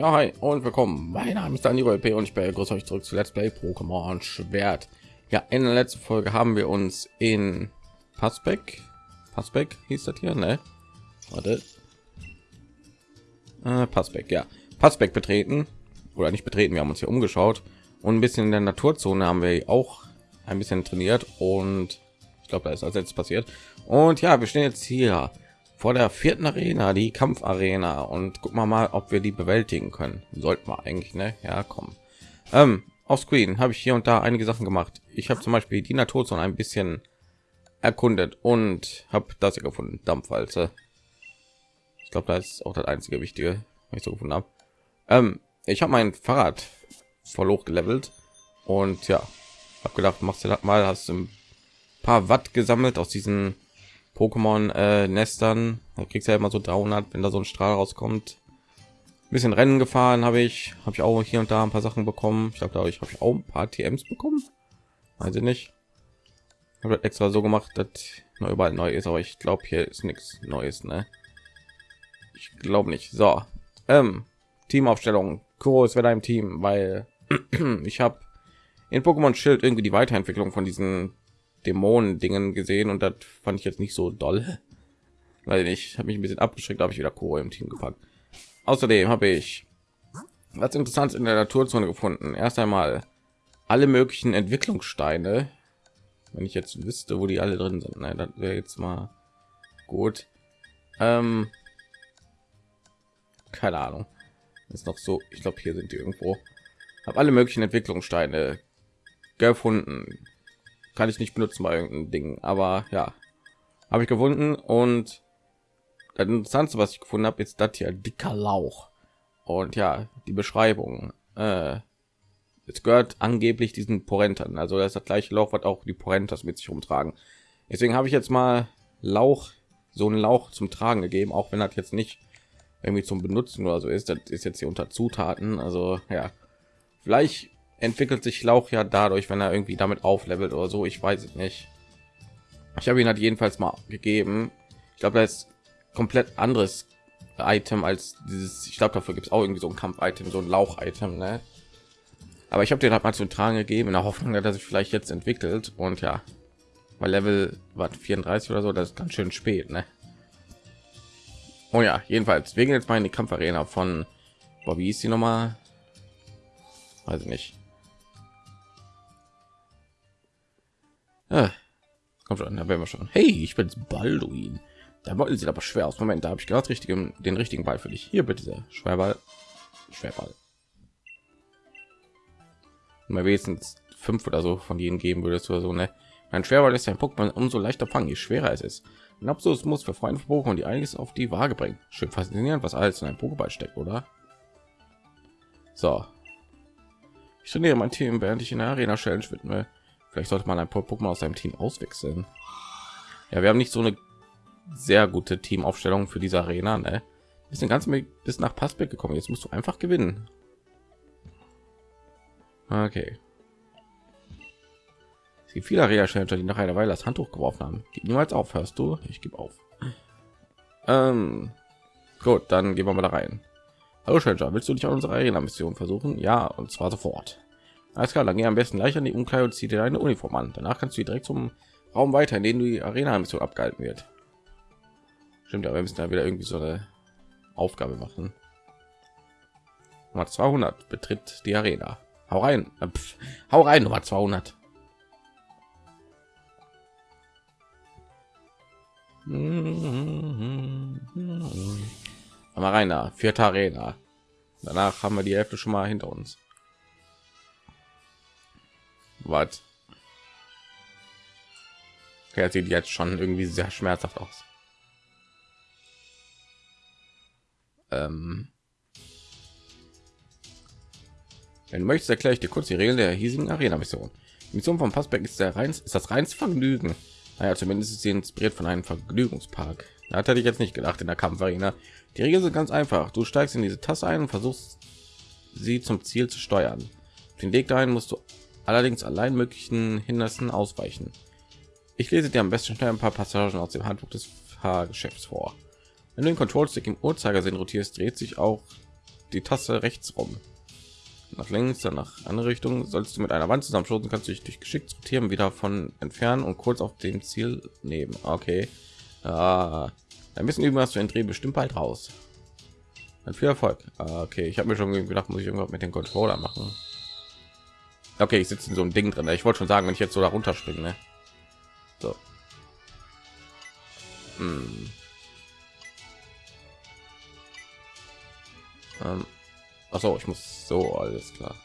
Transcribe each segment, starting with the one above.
Ja, hi und willkommen. Mein Name ist Daniel P. und ich begrüße euch zurück zu Let's Play Pokémon Schwert. Ja, in der letzten Folge haben wir uns in Passbeck, Passbeck hieß das hier, ne? Warte. Äh, Passbeck, ja. Passbeck betreten oder nicht betreten. Wir haben uns hier umgeschaut und ein bisschen in der Naturzone haben wir auch ein bisschen trainiert und ich glaube, da ist als letztes passiert. Und ja, wir stehen jetzt hier vor der vierten Arena, die Kampfarena und gucken wir mal, ob wir die bewältigen können. Sollten wir eigentlich, ne? Ja, komm. Ähm, auf Screen habe ich hier und da einige Sachen gemacht. Ich habe zum Beispiel die Naturzone ein bisschen erkundet und habe das hier gefunden, Dampfwalze. Ich glaube, das ist auch das einzige Wichtige, was ich so gefunden habe. Ähm, ich habe mein Fahrrad voll hoch gelevelt und ja, habe gedacht, machst du das mal, hast ein paar Watt gesammelt aus diesen Pokémon äh, Nestern. Da kriegst du ja immer so 300, wenn da so ein Strahl rauskommt. Ein bisschen Rennen gefahren habe ich, habe ich auch hier und da ein paar Sachen bekommen. Ich glaube, da ich habe ich auch ein paar TMs bekommen. Weiß ich nicht. Ich habe extra so gemacht, dass überall neu ist, aber ich glaube, hier ist nichts Neues, ne? Ich glaube nicht. So, ähm, Teamaufstellung. Kuro ist wieder im Team, weil ich habe in Pokémon Schild irgendwie die Weiterentwicklung von diesen Dämonen-Dingen gesehen und das fand ich jetzt nicht so doll. Weil ich habe mich ein bisschen abgeschreckt, habe ich wieder Kuro im Team gepackt. Außerdem habe ich was interessant in der Naturzone gefunden. Erst einmal alle möglichen Entwicklungssteine. Wenn ich jetzt wüsste, wo die alle drin sind, ne, das wäre jetzt mal gut. Ähm, keine Ahnung. Ist noch so. Ich glaube, hier sind die irgendwo. Habe alle möglichen Entwicklungssteine gefunden kann ich nicht benutzen bei irgendeinem Ding, aber ja, habe ich gefunden und das Interessante, was ich gefunden habe, ist das hier dicker Lauch und ja, die Beschreibung. Äh, es gehört angeblich diesen Porentern, also das ist das gleiche Lauch, was auch die Porentas mit sich rumtragen. Deswegen habe ich jetzt mal Lauch, so einen Lauch zum Tragen gegeben, auch wenn das jetzt nicht irgendwie zum Benutzen oder so ist. Das ist jetzt hier unter Zutaten, also ja, vielleicht entwickelt sich Lauch ja dadurch, wenn er irgendwie damit auflevelt oder so. Ich weiß es nicht. Ich habe ihn halt jedenfalls mal gegeben. Ich glaube, da ist komplett anderes Item als dieses. Ich glaube, dafür gibt es auch irgendwie so ein Kampf-Item, so ein Lauch-Item. Ne? Aber ich habe den halt mal zu tragen gegeben in der Hoffnung, dass er sich vielleicht jetzt entwickelt. Und ja, weil Level war 34 oder so, das ist ganz schön spät. Ne? Oh ja, jedenfalls, wir gehen jetzt mal in die Kampfarena von, wie ist die nochmal? Weiß ich nicht. Ah, komm schon, da werden wir schon. Hey, ich bin's Balduin. Der Ball sieht aber schwer aus. Moment, da habe ich gerade richtig den richtigen Ball für dich. Hier bitte sehr. Schwerball. Schwerball. Mal wenigstens fünf oder so von denen geben würdest oder so, ne? Ein Schwerball ist ein Pokémon umso leichter fangen, je schwerer es ist. Ein absolutes Muss für Freunde Pokémon, die einiges auf die Waage bringen. Schön faszinierend, was alles in einem Pokéball steckt, oder? So. Ich trainiere mein Team, während ich in der Arena Challenge widme. Vielleicht sollte man ein paar Pokémon aus seinem Team auswechseln. Ja, wir haben nicht so eine sehr gute Teamaufstellung für diese Arena. Ne? Wir sind ganz bis nach Passbeck gekommen. Jetzt musst du einfach gewinnen. Okay. Es gibt viele arena die nach einer Weile das Handtuch geworfen haben. Gib niemals auf, hörst du? Ich gebe auf. Ähm, gut, dann gehen wir mal da rein. Hallo Challenger, willst du dich an unserer Arena-Mission versuchen? Ja, und zwar sofort. Alles klar, dann geh am besten gleich an die Umkleide und zieh dir deine Uniform an. Danach kannst du direkt zum Raum weiter, in den die Arena-Mission abgehalten wird. Stimmt, aber wir müssen da wieder irgendwie so eine Aufgabe machen. Nummer 200 betritt die Arena. Hau rein, äh, Pff, hau rein, Nummer 200. Mal rein da, vierte Arena. Danach haben wir die Hälfte schon mal hinter uns. Was? Okay, sieht jetzt schon irgendwie sehr schmerzhaft aus. Ähm Wenn du möchtest, erkläre ich dir kurz die Regeln der hiesigen Arena-Mission. Mission von Passberg ist der rein, ist das reins Vergnügen. Naja, zumindest ist sie inspiriert von einem Vergnügungspark. Da hätte ich jetzt nicht gedacht in der Kampfarena. Die Regeln sind ganz einfach. Du steigst in diese Tasse ein und versuchst sie zum Ziel zu steuern. den Weg dahin musst du allerdings allein möglichen Hindernissen ausweichen. Ich lese dir am besten schnell ein paar Passagen aus dem Handbuch des Fahrgeschäfts vor. Wenn du den Control-Stick im Uhrzeigersinn rotierst, dreht sich auch die Tasse rechts rum. Nach links, dann nach andere Richtung. Sollst du mit einer Wand zusammenstoßen, kannst du dich durch geschickt sortieren wieder von entfernen und kurz auf dem Ziel nehmen. Okay. Ah, ein bisschen üben hast du den Dreh bestimmt bald raus. Dann viel Erfolg. Ah, okay, ich habe mir schon gedacht, muss ich irgendwas mit dem Controller machen. Okay, ich sitze in so einem Ding drin. Ich wollte schon sagen, wenn ich jetzt so darunter springe. Ne? So. Hm. Ähm. Achso, ich muss so alles klar.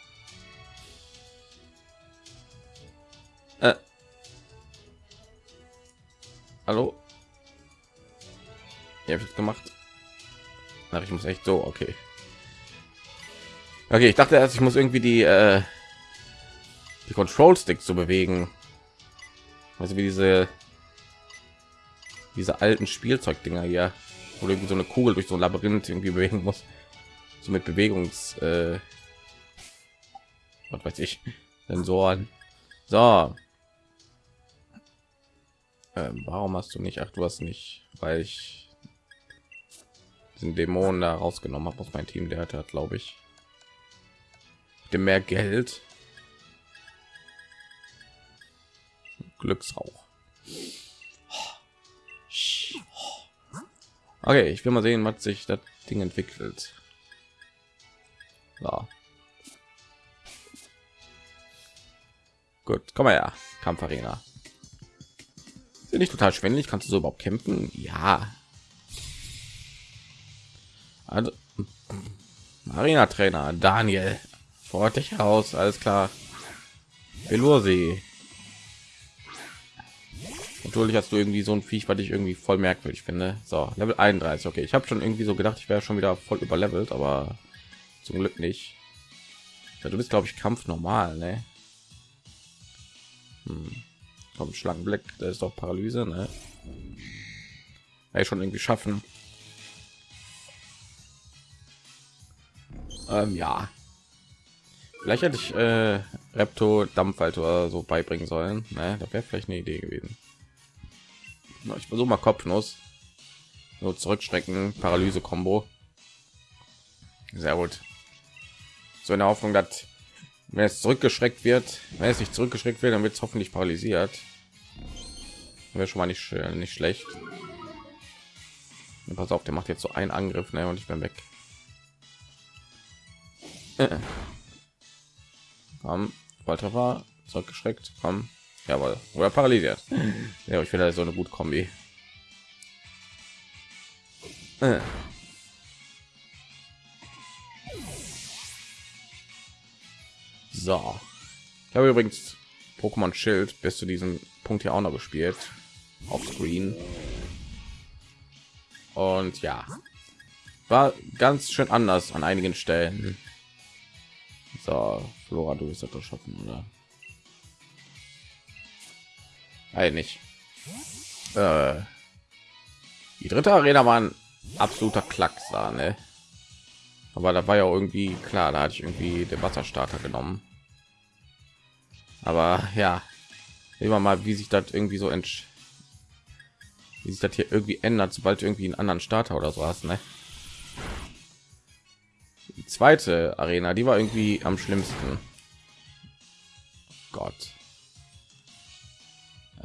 Äh. Hallo? Ja, ich gemacht. Ach, ich muss echt so, okay. Okay, ich dachte erst, ich muss irgendwie die äh, die Control Sticks zu bewegen. Also wie diese diese alten Spielzeugdinger hier, wo irgendwie so eine Kugel durch so ein Labyrinth irgendwie bewegen muss so mit Bewegungs äh, was weiß ich Sensoren. So. Ähm, warum hast du nicht? Ach, du hast nicht, weil ich den Dämonen da rausgenommen habe aus meinem Team. Der hatte, glaube ich, dem mehr Geld. Glücksrauch. Okay, ich will mal sehen, was sich das Ding entwickelt. So. Gut, komm mal her, Kampfarena. Sind nicht total schwindelig? Kannst du so überhaupt kämpfen? Ja. Also, Arena Trainer Daniel, vor dich heraus, alles klar. Velosi. Natürlich hast du irgendwie so ein Viech, was ich irgendwie voll merkwürdig finde. So, Level 31. Okay, ich habe schon irgendwie so gedacht, ich wäre schon wieder voll überlevelt, aber zum Glück nicht. Ja, du bist, glaube ich, Kampf normal, ne? Hm. Komm, Schlangenblick, da ist doch Paralyse, ne? Ja, schon irgendwie schaffen. Ähm, ja. Vielleicht hätte ich äh, Repto Dampfwald oder so beibringen sollen. Ne? Das wäre vielleicht eine Idee gewesen. Ich versuche mal Kopfnuss. Nur zurückstrecken, Paralyse-Kombo. Sehr gut so in der Hoffnung, dass wenn es zurückgeschreckt wird, wenn es nicht zurückgeschreckt wird, dann wird es hoffentlich paralysiert. Wäre schon mal nicht nicht schlecht. Pass auf, der macht jetzt so einen Angriff, ne, und ich bin weg. Äh. Komm, Volltreffer, zurückgeschreckt, komm, jawohl, oder paralysiert. Ja, ich finde so eine gute Kombi. Äh. So. Ich habe übrigens Pokémon Schild bis zu diesem Punkt hier auch noch gespielt. Auf Screen. Und ja. War ganz schön anders an einigen Stellen. So, Flora, du bist doch schaffen, oder? Eigentlich. Äh, die dritte Arena war ein absoluter Klackser, ne? aber da war ja irgendwie klar da hatte ich irgendwie den wasserstarter genommen aber ja immer mal wie sich das irgendwie so entsch wie sich das hier irgendwie ändert sobald irgendwie einen anderen starter oder so hast ne? die zweite arena die war irgendwie am schlimmsten gott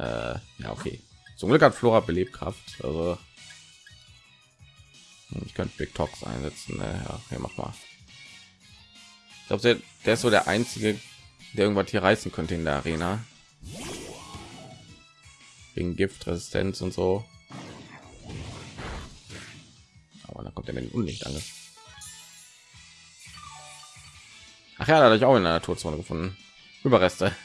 äh, ja okay zum glück hat flora belebkraft also ich könnte Big Tox einsetzen. Ne? Ja, okay, mach mal. Ich glaube, der, ist so der einzige, der irgendwas hier reißen könnte in der Arena. Wegen Giftresistenz und so. Aber dann kommt er mit dem Unlicht an. Ach ja, da hatte ich auch in der Naturzone gefunden. Überreste.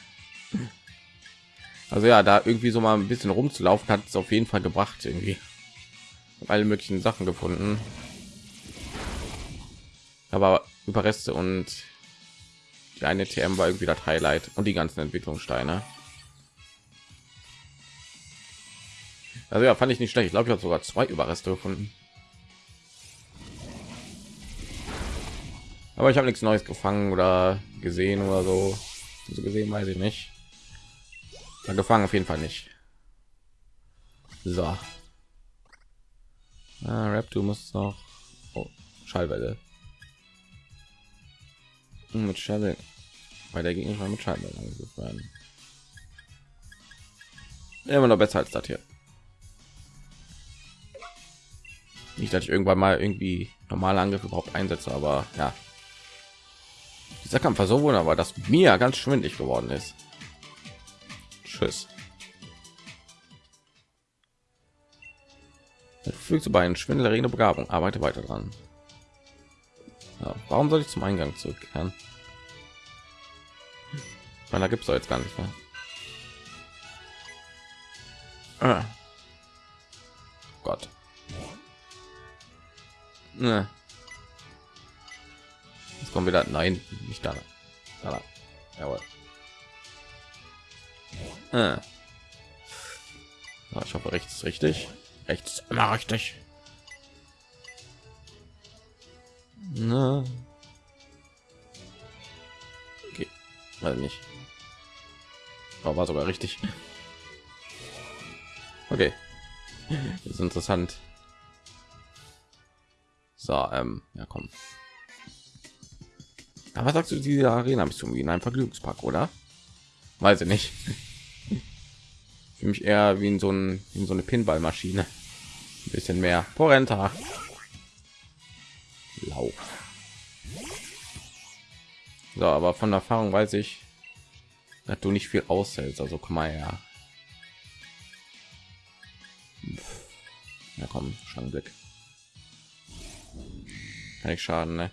Also ja, da irgendwie so mal ein bisschen rumzulaufen hat es auf jeden Fall gebracht irgendwie alle möglichen Sachen gefunden. Aber Überreste und die eine TM war irgendwie das Highlight und die ganzen Entwicklungssteine. Also ja, fand ich nicht schlecht. Ich glaube, ich habe sogar zwei Überreste gefunden. Aber ich habe nichts Neues gefangen oder gesehen oder so. So gesehen weiß ich nicht. Gefangen auf jeden Fall nicht. So. Ah, Rap, du musst noch oh, Schallwelle. mit Schelle, weil der Gegner mit Scheiben angegriffen. Immer noch besser als das hier. Nicht, dass ich irgendwann mal irgendwie normale Angriffe überhaupt einsetze, aber ja. Dieser Kampf war so wunderbar, dass mir ganz schwindig geworden ist. Tschüss. Fügst du bei einer schwindelerregende Begabung, arbeite weiter dran. Ja, warum soll ich zum Eingang zurückkehren? Weil da gibt es jetzt gar nicht mehr. Ah. Gott. Ne. Jetzt kommen wieder. Nein, nicht da. da. Jawohl. Ah. ich hoffe, rechts ist richtig. Rechts immer richtig. Na. Okay. Also nicht. Aber war sogar richtig. Okay. Das ist interessant. So, ähm, ja, komm. Aber sagst du, diese Arena bist du wie in einem Vergnügungspark, oder? Weiß ich nicht. Für mich eher wie in so, ein, in so eine Pinballmaschine. Ein bisschen mehr. Porenta. Lauf. So, aber von Erfahrung weiß ich, dass du nicht viel aushältst. Also komm mal her. Ja komm, Schlangenblick. Kann ich schaden, ne?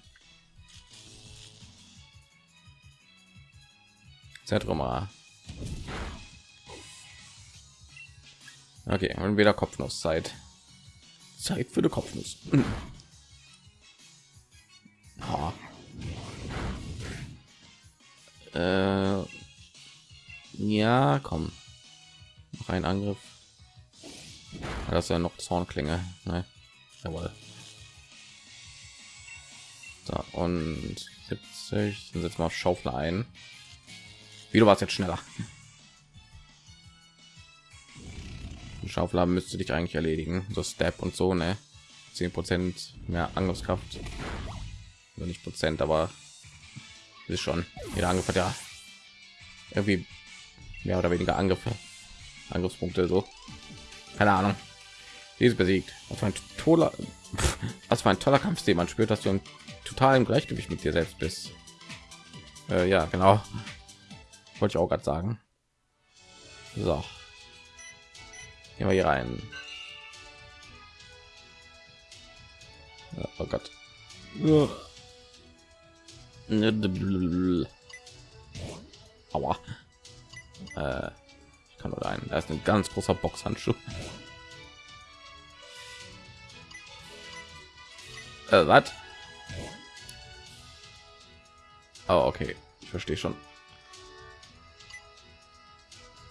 Zentrum Okay, und wieder Kopfnuss Zeit. Zeit für die Kopfnuss. Oh. Äh, ja, komm. Noch ein Angriff. Das ist ja noch Zornklinge. Ne? Jawohl. So, und 70. Dann setzen wir auf Schaufel ein. Wie du warst jetzt schneller. Schaufel müsste dich eigentlich erledigen. So Step und so, ne? 10 Prozent mehr Angriffskraft. Nur nicht Prozent, aber ist schon. Jeder Angriff hat ja irgendwie mehr oder weniger Angriffe, Angriffspunkte so. Keine Ahnung. Die ist besiegt. Was für ein toller, was war ein toller Kampfstil. Man spürt, dass du im Gleichgewicht mit dir selbst bist. Äh, ja, genau. Wollte ich auch gerade sagen. So. Gehen wir hier rein. Oh Gott. Aua. Äh, ich kann nur rein. Da ist ein ganz großer Boxhandschuh. Äh, was? Oh, okay. Ich verstehe schon.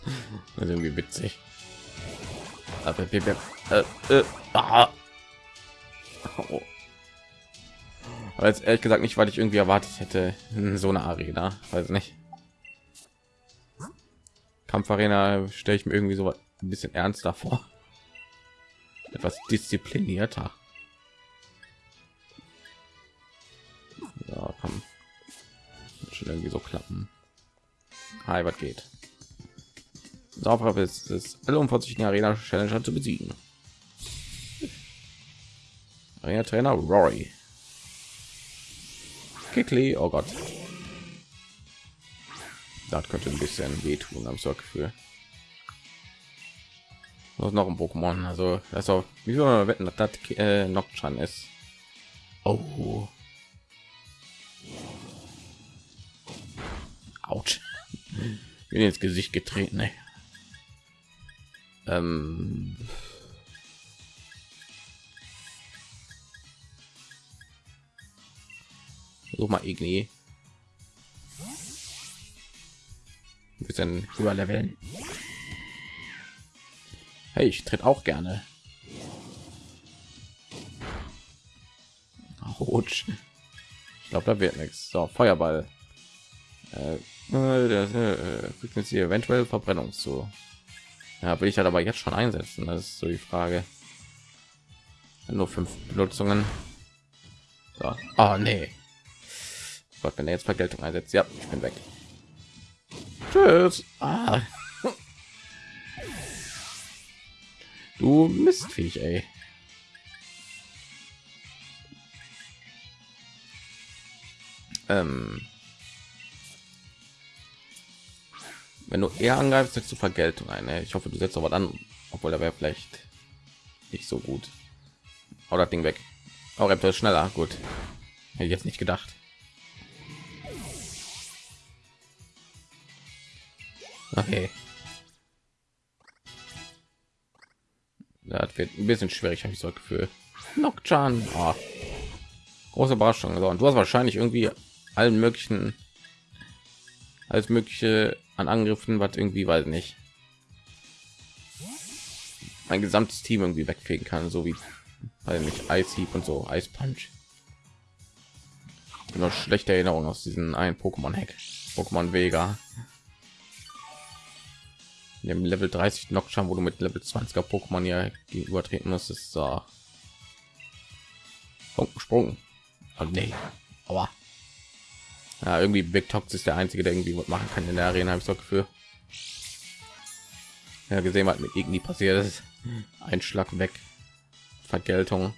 Das ist irgendwie witzig. Wir, äh, äh, ah. oh. Aber jetzt ehrlich gesagt nicht, weil ich irgendwie erwartet hätte, so eine Arena, weiß nicht. Kampfarena stelle ich mir irgendwie so ein bisschen ernster vor, etwas disziplinierter. Ja, komm. schon irgendwie so klappen. Hi, was geht? Sauber ist es, alle umfassenden Arena Challenger zu besiegen. Arena Trainer Rory. Kickly, oh Gott. Das könnte ein bisschen wehtun, am so Gefühl. Was noch ein Pokémon, also das auch wie soll man wetten, dass das äh, Noctran ist. Oh. Autsch. Bin ins Gesicht getreten, ey. Ähm. So mal Igni. Ein bisschen höher leveln. Hey, ich tritt auch gerne. Rutsch. Ich glaube, da wird nichts. So, Feuerball. Äh, äh, äh, äh, hier eventuell Verbrennung zu. Ja, will ich halt aber jetzt schon einsetzen. Das ist so die Frage. Nur fünf Benutzungen. So. Oh, nee. Gott, wenn er jetzt Vergeltung einsetzt, ja, ich bin weg. Tschüss. Ah. Du Mistviech, ey. Ähm, wenn du eher angreifst, setzt du Vergeltung ein. Ne? Ich hoffe, du setzt aber dann, obwohl da wäre vielleicht nicht so gut. Das Ding weg. Raptor ist schneller. Gut. Hätte ich jetzt nicht gedacht. Okay. Das wird ein bisschen schwierig, habe ich so ein Gefühl. Nocturne. Oh. Große Überraschung. So, und du hast wahrscheinlich irgendwie allen möglichen alles mögliche an Angriffen, was irgendwie weiß nicht mein gesamtes Team irgendwie wegfegen kann, so wie weil mich Eishieb und so Eis Punch. Noch schlechte Erinnerung aus diesen einen Pokémon Hack, Pokémon Vega. In dem Level 30 Nocturne, wo du mit Level 20er Pokémon ja übertreten musst, ist so Sprung. Oh, nee. Aber ja, irgendwie Big Tox ist der einzige, der irgendwie was machen kann in der Arena, habe ich so Gefühl. Ja, gesehen, was mit irgendwie passiert ist. Ein Schlag weg. Vergeltung.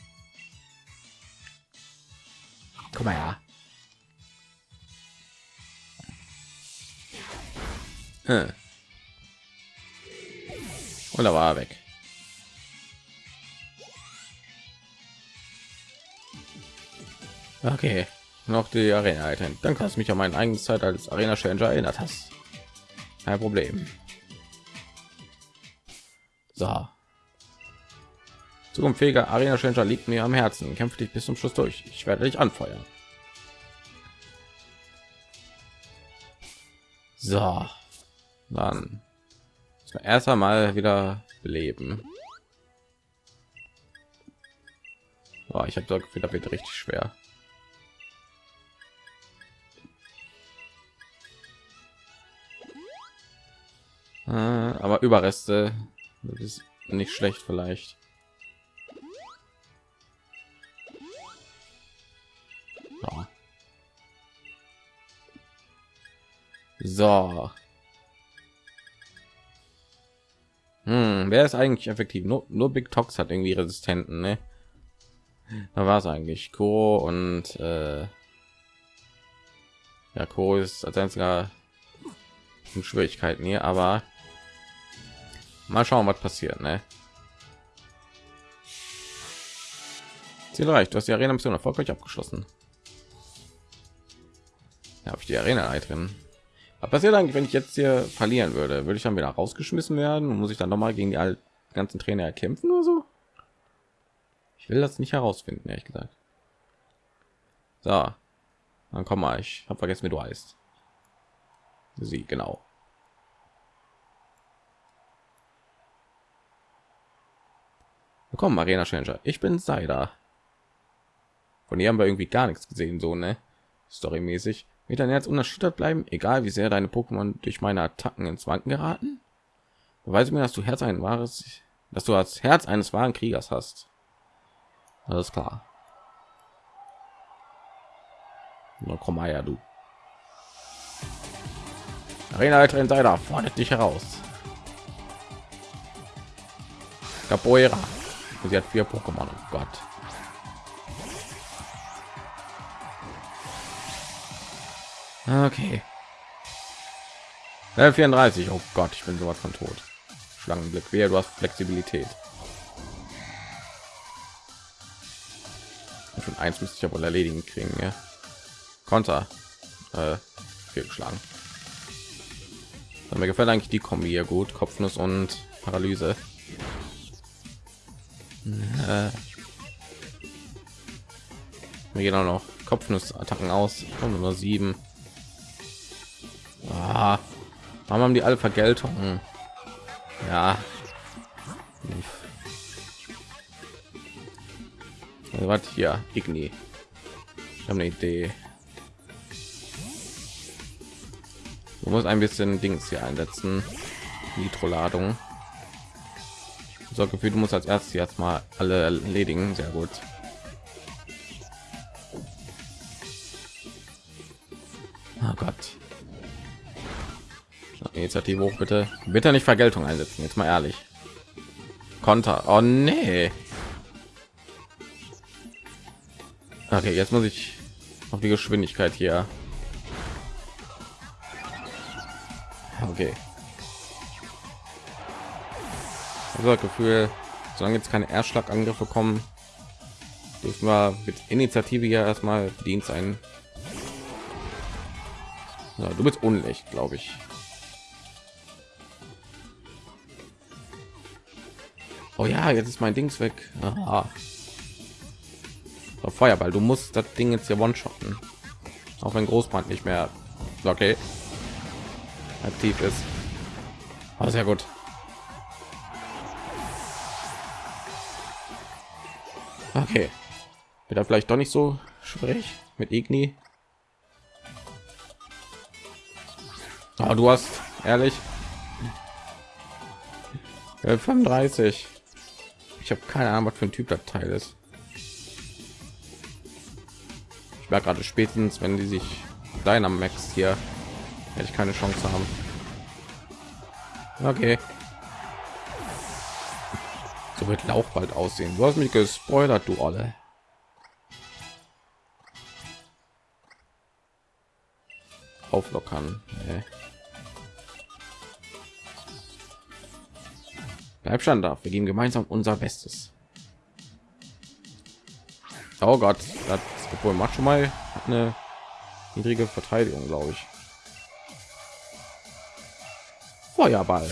Komm mal ja. Hm. Und da war er weg. Okay noch die Arena halten. Danke, dass mich an meine eigene Zeit als Arena Changer erinnert hast. Kein Problem. So. Zukunftsfähiger Arena Changer liegt mir am Herzen. Kämpfe dich bis zum Schluss durch. Ich werde dich anfeuern. So. Dann erst einmal wieder beleben. Boah, ich habe da wird richtig schwer. Aber Überreste ist nicht schlecht vielleicht. So. so. Hm, wer ist eigentlich effektiv? Nur, nur Big Tox hat irgendwie Resistenten, ne? Da war es eigentlich Co und äh, ja, Co ist als einziger Schwierigkeiten hier, aber Mal schauen, was passiert, ne? Ziel reicht. Du hast die Arena Mission erfolgreich abgeschlossen. Ja, habe ich die Arena drin. Was passiert eigentlich, wenn ich jetzt hier verlieren würde? Würde ich dann wieder rausgeschmissen werden und muss ich dann noch mal gegen die ganzen Trainer kämpfen oder so? Ich will das nicht herausfinden, ehrlich gesagt. So, dann komm mal. Ich habe vergessen, wie du heißt. Sie genau. Willkommen, Arena Changer. Ich bin Seida. Von ihr haben wir irgendwie gar nichts gesehen, so ne? Storymäßig. Wird dein Herz unerschüttert bleiben, egal wie sehr deine Pokémon durch meine Attacken ins Wanken geraten? Beweise mir, dass du Herz ein wahres, dass du als Herz eines wahren Kriegers hast. Alles klar. Na komm her, du. Arena Leiterin Seida fordert dich heraus. Capoeira. Sie hat vier Pokémon. Oh Gott. Okay. Level 34. Oh Gott, ich bin sowas von tot. Schlangenblick. Wer, du hast Flexibilität. Schon eins müsste ich ja wohl erledigen kriegen. Ja. Konter. Äh, geschlagen. Mir gefällt eigentlich die Kombi hier gut. Kopfnuss und Paralyse. Äh, wir gehen auch noch Kopfnussattacken aus. Kommen nur sieben. Ah, warum haben die alle Vergeltung? Ja. Also, was hier? Igni. Ich habe eine Idee. Du musst ein bisschen Dings hier einsetzen. Nitroladung so gefühlt du musst als erstes jetzt mal alle erledigen sehr gut Oh Gott. Initiative hoch, bitte. Bitte nicht Vergeltung einsetzen, jetzt mal ehrlich. Konter. Oh nee. Okay, jetzt muss ich auf die Geschwindigkeit hier. Okay. Gefühl, solange jetzt keine Erstschlagangriffe kommen, dürfen wir mit Initiative ja erstmal bedient sein. Ja, du bist unrecht, glaube ich. Oh ja, jetzt ist mein Dings weg. Aha. So, Feuerball, du musst das Ding jetzt hier one-shotten. Auch wenn Großbrand nicht mehr okay aktiv ist. Aber sehr gut. Okay. Wird er vielleicht doch nicht so schwierig mit Igni? Oh, du hast ehrlich 35. Ich habe keine Ahnung, was für ein Typ das Teil ist. Ich war gerade spätestens, wenn die sich deiner Max hier hätte ich keine Chance haben. Okay. Wird Lauch bald aussehen. Du hast mich gespoilert, du alle. Auflockern. Nee. Bleib schon da. Wir geben gemeinsam unser Bestes. Oh Gott, das obwohl macht schon mal eine niedrige Verteidigung, glaube ich. Feuerball.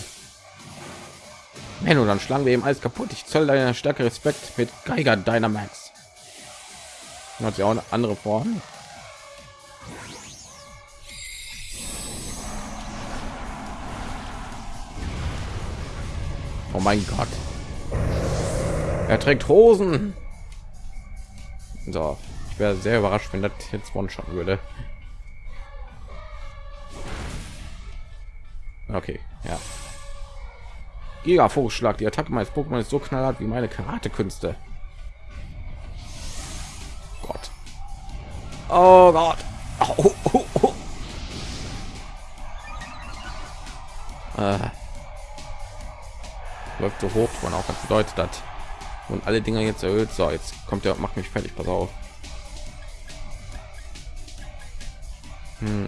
Wenn du dann schlagen wir ihm alles kaputt. Ich zoll deiner Stärke Respekt mit Geiger Dynamax. Hat ja auch eine andere Form. Oh mein Gott. Er trägt Hosen. So, ich wäre sehr überrascht, wenn das jetzt one shot würde. Okay, ja. Giga Vorschlag. Die Attacke meines Pokémon ist so knallhart wie meine Karate-Künste. Gott. Oh Gott. Oh, oh, oh. Äh. Läuft so hoch, man auch was bedeutet hat. Und alle Dinger jetzt erhöht. So, jetzt kommt der, macht mich fertig. Pass auf. Hm.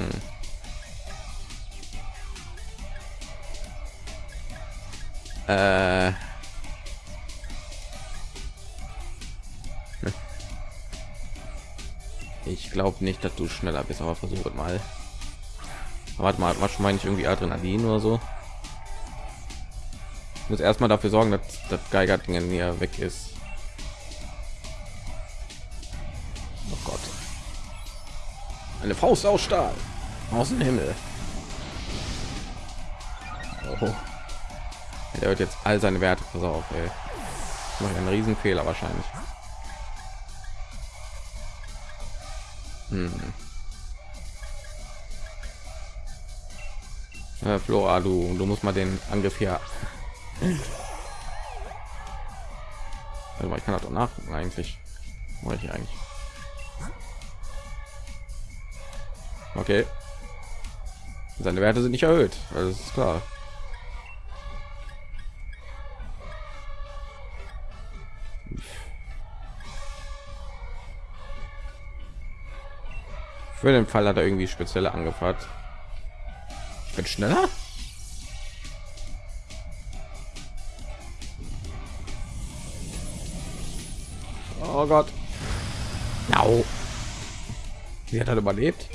Äh. Ich glaube nicht, dass du schneller bist, aber versuch mal. Warte mal, was meine ich irgendwie Adrenalin oder so? Ich muss erstmal dafür sorgen, dass das Geiger Ding hier weg ist. Oh Gott. Eine Faust aus Stahl. Aus dem Himmel. Oh. Er wird jetzt all seine Werte. Pass auf, ey. Mache einen riesen Fehler wahrscheinlich. Hm. Ja, Flora, du, du musst mal den Angriff hier. Also ich kann das doch nach eigentlich. Wollte ich eigentlich. Okay. Seine Werte sind nicht erhöht. Also ist klar. Für den Fall hat er irgendwie spezielle angefragt. Ich bin schneller. Oh Gott. No. Sie hat er überlebt.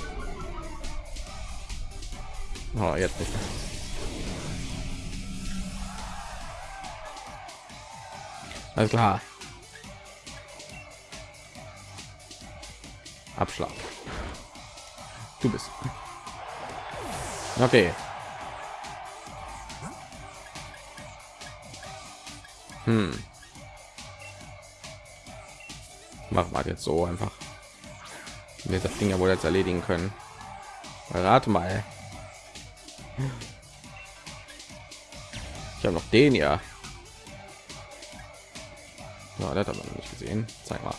Oh, jetzt nicht. Alles klar. Abschlag. Du bist. Okay. Hm. Machen wir jetzt so einfach. Wir das Ding ja wohl jetzt erledigen können. Rate mal. Ich habe noch den ja. Ja, das hat man nicht gesehen. Zeig mal.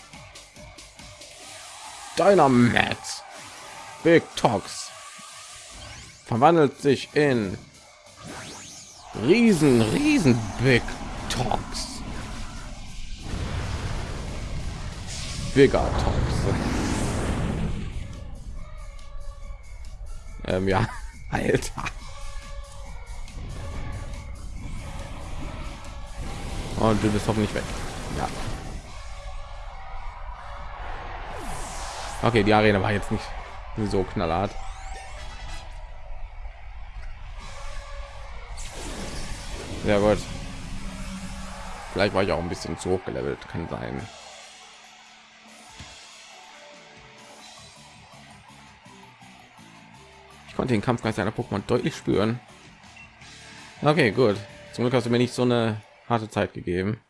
Dynamax. Big Talks. verwandelt sich in riesen riesen big talks. Bigger talks. Ähm, ja alter. Und du bist hoffentlich weg. Ja. Okay die arena war jetzt nicht so knallhart Sehr gut. Vielleicht war ich auch ein bisschen zu hoch gelevelt, kann sein. Ich konnte den Kampfgeist einer Pokémon deutlich spüren. Okay, gut. Zum Glück hast du mir nicht so eine harte Zeit gegeben.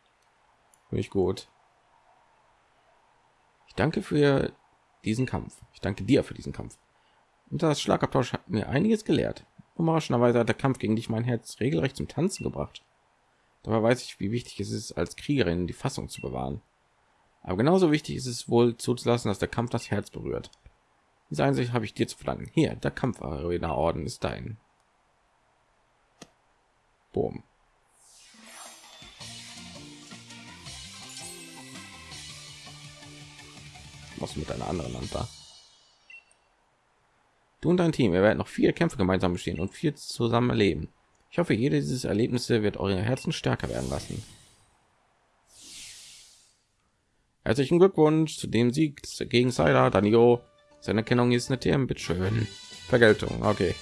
Finde ich gut. Ich danke für diesen Kampf. Ich danke dir für diesen Kampf. Und das Schlagabtausch hat mir einiges gelehrt. Überraschenderweise hat der Kampf gegen dich mein Herz regelrecht zum Tanzen gebracht. Dabei weiß ich, wie wichtig es ist, als Kriegerin die Fassung zu bewahren. Aber genauso wichtig ist es wohl zuzulassen, dass der Kampf das Herz berührt. Diese Einsicht habe ich dir zu verdanken. Hier, der Kampfarena-Orden ist dein. Boom. Was mit einer anderen da? Du und dein Team, ihr werdet noch viele Kämpfe gemeinsam bestehen und viel zusammen erleben. Ich hoffe, jede dieses Erlebnisse wird eure Herzen stärker werden lassen. Herzlichen Glückwunsch zu dem Sieg gegen Cider, Danio. Seine Kennung ist eine TM, bitteschön. Vergeltung, okay.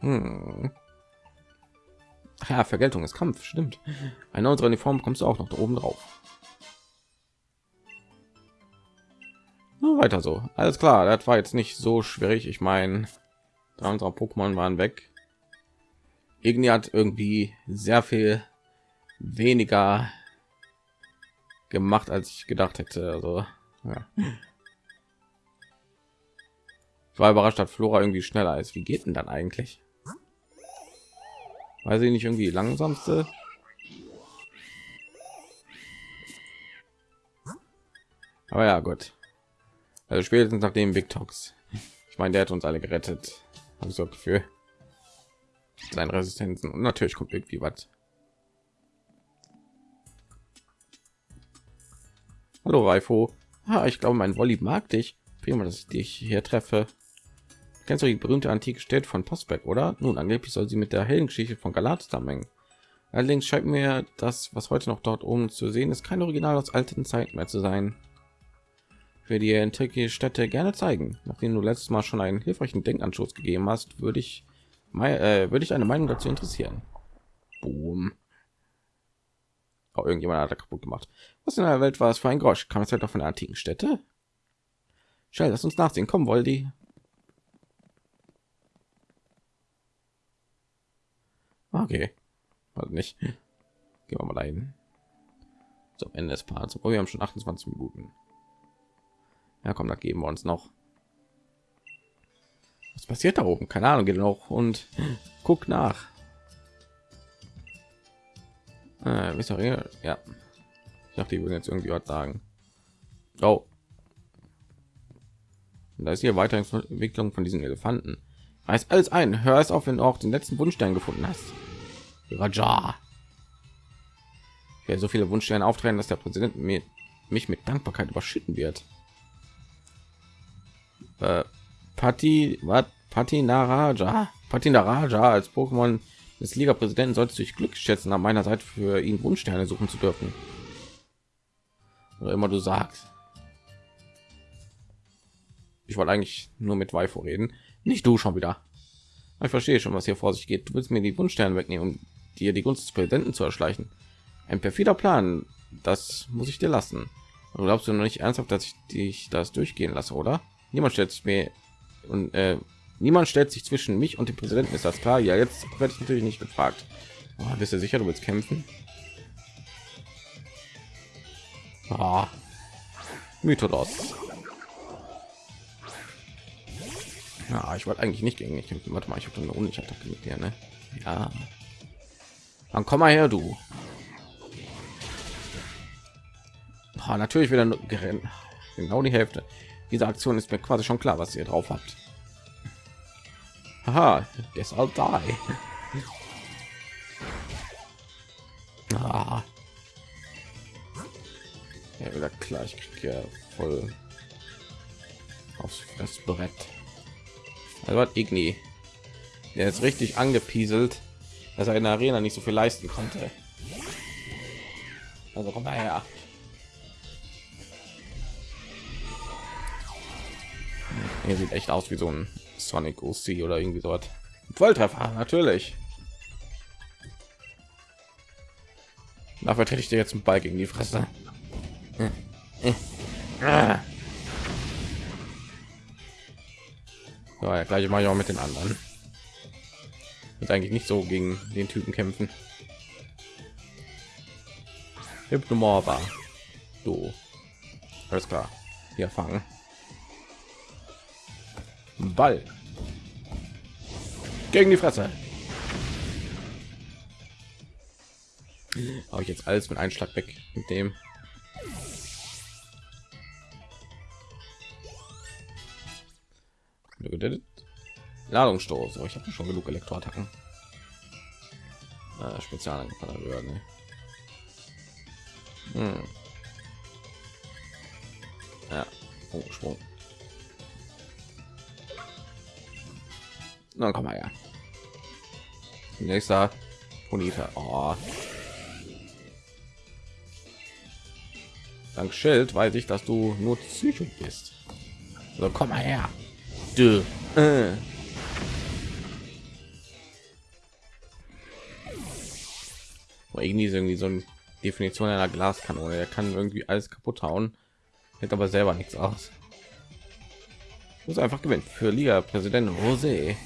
Hm. Ja, Vergeltung ist Kampf, stimmt. Eine unserer Uniform bekommst du auch noch da oben drauf. Nur weiter so. Alles klar, das war jetzt nicht so schwierig. Ich meine, unserer Pokémon waren weg. Irgendwie hat irgendwie sehr viel weniger gemacht, als ich gedacht hätte. Also, ja. Ich war überrascht, dass Flora irgendwie schneller ist. Wie geht denn dann eigentlich? Weiß ich nicht, irgendwie langsamste. Aber ja, gut. Also spätestens nach dem Big Talks. Ich meine, der hat uns alle gerettet. Habe ich so Gefühl. Seine Resistenzen und natürlich kommt irgendwie was. Hallo Raifo. Ah, ich glaube, mein Wolli mag dich. Prima, dass ich dich hier treffe. Kennst du die berühmte antike Stadt von Postback, oder? Nun, angeblich soll sie mit der hellen Geschichte von Galat zusammenhängen. Allerdings scheint mir das, was heute noch dort oben zu sehen ist, kein Original aus alten Zeiten mehr zu sein für die antike Städte gerne zeigen. Nachdem du letztes Mal schon einen hilfreichen Denkanstoß gegeben hast, würde ich äh, würde ich eine Meinung dazu interessieren. Boom. Oh, irgendjemand hat da kaputt gemacht. Was in der Welt war es für ein Grosch? Kam es halt auch von der antiken Städte? Schnell, lass uns nachsehen. Komm, Woldi. Okay. Also nicht. Gehen wir mal dahin. Zum Ende des Parts. Oh, wir haben schon 28 Minuten. Ja, komm, da geben wir uns noch. Was passiert da oben? Keine Ahnung, geht noch und guck nach. Äh, ja. Ich dachte, die würden jetzt irgendwie was sagen. Oh. Da ist hier weiter Entwicklung von diesen Elefanten. Reiß alles ein. Hör es auf, wenn du auch den letzten Wunschstein gefunden hast. Raja. Ich werde so viele Wunschsterne auftreten, dass der Präsident mir, mich mit Dankbarkeit überschütten wird äh, Pati, was? Patinaraja, Patinaraja als Pokémon des Liga-Präsidenten solltest du dich Glück schätzen, an meiner Seite für ihn Wunschsterne suchen zu dürfen. Oder immer du sagst. Ich wollte eigentlich nur mit Waifo reden, nicht du schon wieder. Ich verstehe schon, was hier vor sich geht. Du willst mir die Wunschsterne wegnehmen, um dir die Gunst des Präsidenten zu erschleichen. Ein perfider Plan, das muss ich dir lassen. Du glaubst du noch nicht ernsthaft, dass ich dich das durchgehen lasse, oder? Niemand stellt sich mir und äh, niemand stellt sich zwischen mich und dem Präsidenten. Ist das klar? Ja, jetzt werde ich natürlich nicht gefragt. Oh, bist du sicher, du willst kämpfen? Ah, Mythos. Ja, ich wollte eigentlich nicht gegen mich kämpfen. Warte mal, ich habe eine unsicher Attacke mit dir, ne? Ja. Dann komm mal her, du. Oh, natürlich wieder genau die Hälfte. Diese Aktion ist mir quasi schon klar, was ihr drauf habt. Haha, deshalb die. Ah. Ja, wieder klar, ich krieg ja voll aufs Fressbrett. Also hat Igni, der ist richtig angepieselt, dass er in der Arena nicht so viel leisten konnte. Also komm mal her. Hier sieht echt aus wie so ein Sonic OC oder irgendwie dort. Volltreffer, natürlich. Dafür trete ich dir jetzt einen Ball gegen die Fresse. So, ja, gleiche mache ich auch mit den anderen. Wird eigentlich nicht so gegen den Typen kämpfen. Hypnomorba. Du. Alles klar. Hier fangen. Ball. Gegen die Fresse. Habe ich jetzt alles mit Einschlag weg mit dem. Ladungsstoß. Oh, ich habe schon genug Elektroattacken. Äh, Spezialangriff ne? hm. Ja, oh, Sprung. Na, komm mal ja. Nächster Bonita. Oh. Dank Schild weiß ich, dass du nur Psycho bist. So, komm mal her. Du. Äh. irgendwie irgendwie so eine Definition einer Glaskanone. Er kann irgendwie alles kaputt hauen, hält aber selber nichts aus. Muss einfach gewinnen für Liga Präsident Jose.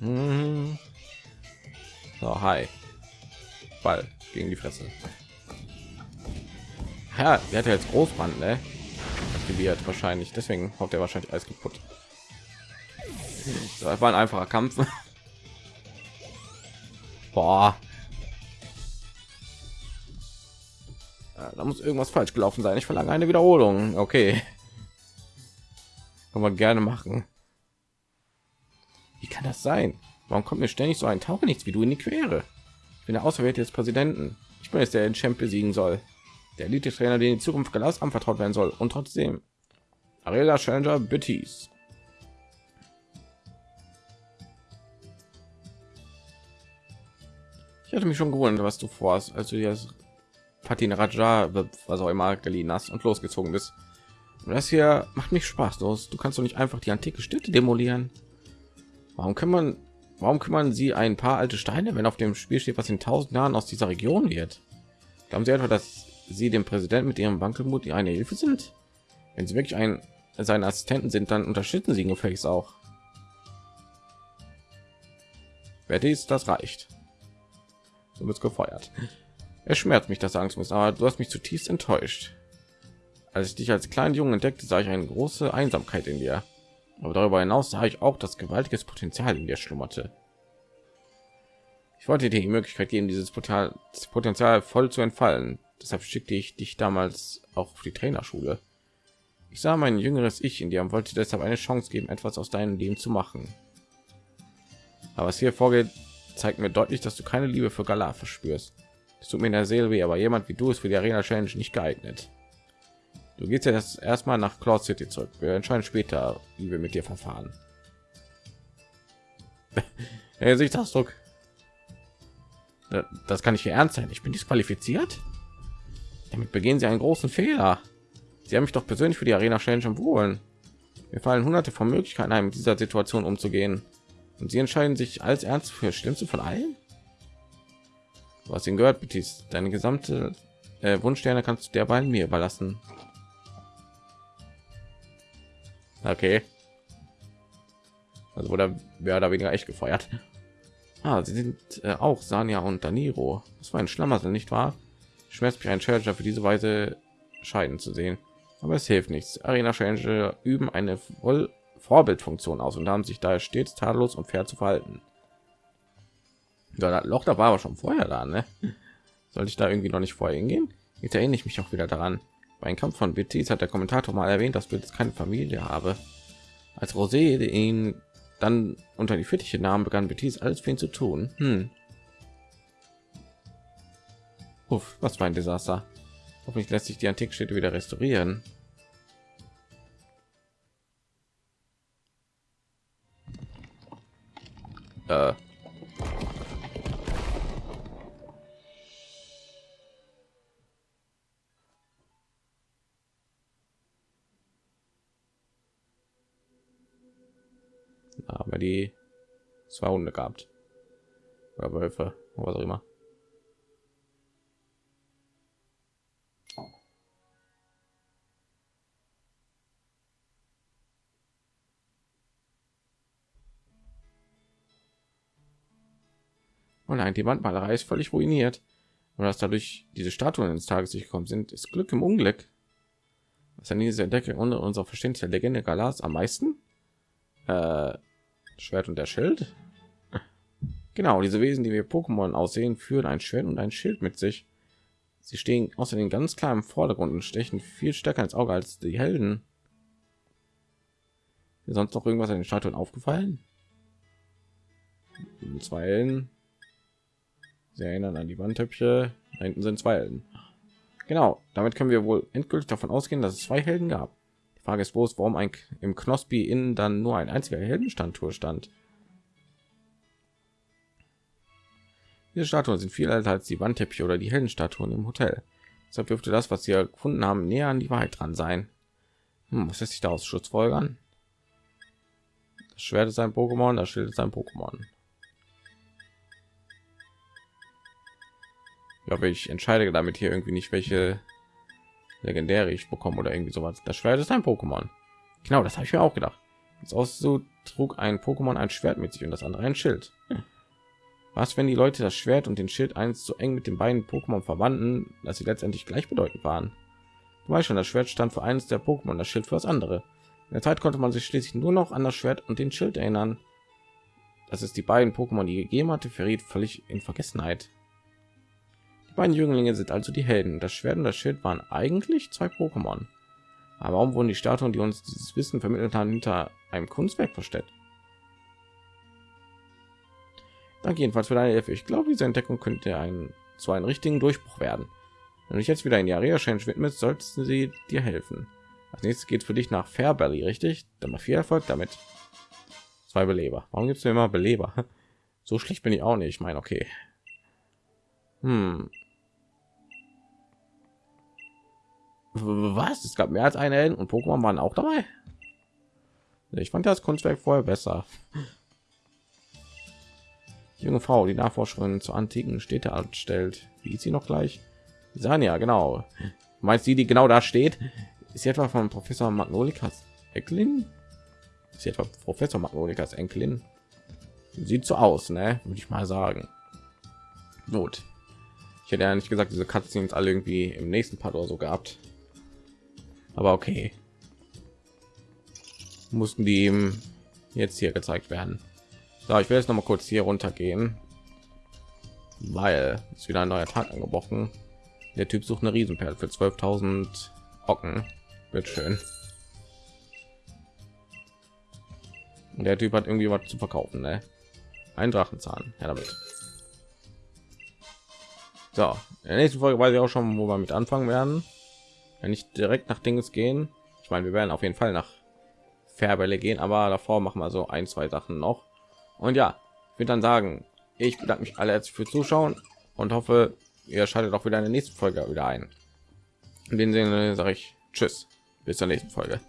Hm. So, hi. Ball gegen die Fresse. Ja, der hat ja jetzt Großbrand, ne? Aktiviert wahrscheinlich. Deswegen haut er wahrscheinlich alles kaputt. Das war ein einfacher Kampf. Boah. Da muss irgendwas falsch gelaufen sein. Ich verlange eine Wiederholung. Okay. Kann man gerne machen. Das sein? Warum kommt mir ständig so ein Tauche nichts wie du in die Quere? Ich bin der Auserwählte des Präsidenten. Ich bin es, der den Champ besiegen soll. Der Elite-Trainer, den die Zukunft Glas anvertraut werden soll. Und trotzdem. Arela Challenger Bitties. Ich hatte mich schon gewundert, was du vorhast, als du dir das Patin Raja, was auch immer, geliehen hast und losgezogen bist. Das hier macht mich Spaß los. Du kannst doch nicht einfach die antike Städte demolieren. Warum kann man, warum kümmern sie ein paar alte Steine, wenn auf dem Spiel steht, was in tausend Jahren aus dieser Region wird? Glauben Sie etwa, dass Sie dem Präsidenten mit Ihrem Wankelmut eine Hilfe sind? Wenn Sie wirklich ein seine Assistenten sind, dann unterstützen Sie ihn gefälligst auch. Wer dies, das reicht so wird gefeuert es schmerzt mich das sagen zu müssen aber du hast mich zutiefst enttäuscht als ich dich als kleinen jungen entdeckte sah ich eine große einsamkeit in dir aber darüber hinaus sah ich auch das gewaltiges potenzial in dir schlummerte ich wollte dir die möglichkeit geben dieses potenzial voll zu entfallen deshalb schickte ich dich damals auch auf die trainerschule ich sah mein jüngeres ich in dir und wollte deshalb eine chance geben etwas aus deinem leben zu machen aber was hier vorgeht zeigt mir deutlich, dass du keine Liebe für Galar verspürst. Es tut mir in der Seele weh, aber jemand wie du ist für die Arena Challenge nicht geeignet. Du gehst ja das erstmal nach Cloud City zurück. Wir entscheiden später, wie wir mit dir verfahren. hey, Sichtsausdruck. Das kann ich hier ernst sein. Ich bin disqualifiziert. Damit begehen sie einen großen Fehler. Sie haben mich doch persönlich für die Arena Challenge empfohlen. Wir fallen hunderte von Möglichkeiten ein, mit dieser Situation umzugehen. Und sie entscheiden sich als ernst für schlimmste von allen. Du hast ihn gehört, Betis. Deine gesamte äh, Wunschsterne kannst du derweil mir überlassen. Okay. Also wurde mehr oder weniger echt gefeuert. Ah, sie sind äh, auch Sanja und Daniro. Das war ein Schlamassel, nicht wahr? Schmerzt mich ein Challenger für diese Weise scheiden zu sehen. Aber es hilft nichts. Arena Challenger üben eine voll Vorbildfunktion aus und haben sich daher stets tadellos und fair zu verhalten. Ja, das Loch da war aber schon vorher da, ne? Sollte ich da irgendwie noch nicht vorher hingehen? Jetzt erinnere ich mich auch wieder daran. Bei einem Kampf von Betis hat der Kommentator mal erwähnt, dass Betis keine Familie habe. Als Rosé ihn dann unter die Fittiche nahm, begann Betis alles für ihn zu tun. Hm. Uff, was für ein Desaster. Hoffentlich lässt sich die Antikstätte wieder restaurieren. Äh. Aber die zwei Hunde gehabt oder Wölfe, was auch immer. Oh nein, die Wandmalerei ist völlig ruiniert. Und dass dadurch diese Statuen ins Tageslicht gekommen sind, ist Glück im Unglück. Was an dieser Entdeckung unter unserer Verständnis der Legende Galas am meisten? Äh, Schwert und der Schild. Genau, diese Wesen, die wir Pokémon aussehen, führen ein Schwert und ein Schild mit sich. Sie stehen außerdem ganz klar im Vordergrund und stechen viel stärker ins Auge als die Helden. Ist sonst noch irgendwas an den Statuen aufgefallen? Zwei. Sie erinnern an die Wandtöpfe. Da hinten sind zwei. Genau, damit können wir wohl endgültig davon ausgehen, dass es zwei Helden gab. Frage ist bloß, warum ein im Knospi innen dann nur ein einziger Heldenstandtour stand. Diese Statuen sind viel älter als die Wandteppiche oder die Heldenstatuen im Hotel. Deshalb dürfte das, was sie gefunden haben, näher an die Wahrheit dran sein. Hm, was lässt sich daraus Schutzfolgern? Das Schwert ist ein Pokémon, das Schild ist ein Pokémon. Ich glaube, ich entscheide damit hier irgendwie nicht, welche legendäre ich bekomme oder irgendwie sowas. Das Schwert ist ein Pokémon. Genau, das habe ich mir auch gedacht. Jetzt aus so trug ein Pokémon ein Schwert mit sich und das andere ein Schild. Was, wenn die Leute das Schwert und den Schild eins so eng mit den beiden Pokémon verwandten, dass sie letztendlich gleichbedeutend waren? Du weißt schon, das Schwert stand für eines der Pokémon, das Schild für das andere. In der Zeit konnte man sich schließlich nur noch an das Schwert und den Schild erinnern. Dass es die beiden Pokémon, die gegeben hatte, verriet völlig in Vergessenheit beiden Jünglinge sind also die Helden. Das Schwert und das Schild waren eigentlich zwei Pokémon. Aber warum wurden die Statuen, die uns dieses Wissen vermittelt haben, hinter einem Kunstwerk versteckt? Danke jedenfalls für deine Hilfe. Ich glaube, diese Entdeckung könnte ein zu einem richtigen Durchbruch werden. Wenn du jetzt wieder in die Area Change widmest, sollten sie dir helfen. Als nächstes geht für dich nach Fairberry, richtig? Dann mal viel Erfolg damit. Zwei Beleber. Warum gibt es immer Beleber? So schlecht bin ich auch nicht. Ich meine, okay. Hm. Was? Es gab mehr als eine Helden und Pokémon waren auch dabei. Ich fand das Kunstwerk vorher besser. junge Frau, die Nachforscherin zur antiken Städte anstellt. Wie ist sie noch gleich? Sanja, genau. Meinst sie, die genau da steht? Ist sie etwa von Professor Magnolikas Enkelin? Ist sie etwa Professor Magnolikas Enkelin? Sieht so aus, ne? Würde ich mal sagen. Gut. Ich hätte ja nicht gesagt, diese Cutscenes alle irgendwie im nächsten Part oder so gehabt aber okay. Mussten die ihm jetzt hier gezeigt werden. So, ich will jetzt noch mal kurz hier runter gehen weil es wieder ein neuer tag angebrochen. Der typ sucht eine riesenperle für 12.000 Ocken wird schön. Und der typ hat irgendwie was zu verkaufen ne? ein drachenzahn. Ja damit. So in der nächsten folge weiß ich auch schon wo wir mit anfangen werden wenn nicht direkt nach Dinges gehen. Ich meine, wir werden auf jeden Fall nach Färbelle gehen, aber davor machen wir so ein, zwei Sachen noch. Und ja, ich würde dann sagen, ich bedanke mich alle herzlich für Zuschauen und hoffe, ihr schaltet auch wieder in der nächsten Folge wieder ein. In dem Sinne sage ich Tschüss, bis zur nächsten Folge.